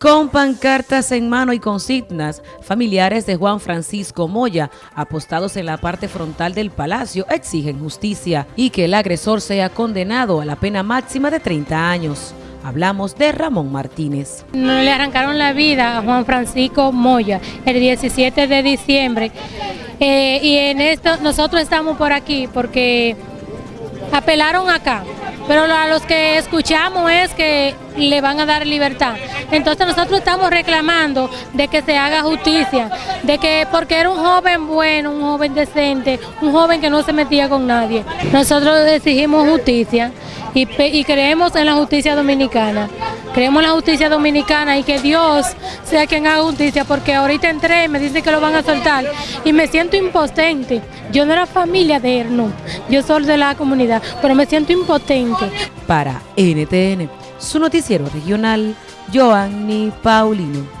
Con pancartas en mano y consignas, familiares de Juan Francisco Moya, apostados en la parte frontal del palacio, exigen justicia y que el agresor sea condenado a la pena máxima de 30 años. Hablamos de Ramón Martínez. Le arrancaron la vida a Juan Francisco Moya el 17 de diciembre eh, y en esto nosotros estamos por aquí porque apelaron acá pero a los que escuchamos es que le van a dar libertad. Entonces nosotros estamos reclamando de que se haga justicia, de que porque era un joven bueno, un joven decente, un joven que no se metía con nadie. Nosotros exigimos justicia y, y creemos en la justicia dominicana. Creemos en la justicia dominicana y que Dios sea quien haga justicia, porque ahorita entré, me dicen que lo van a soltar y me siento impotente. Yo no era familia de Erno, yo soy de la comunidad, pero me siento impotente. Para NTN, su noticiero regional, Joanny Paulino.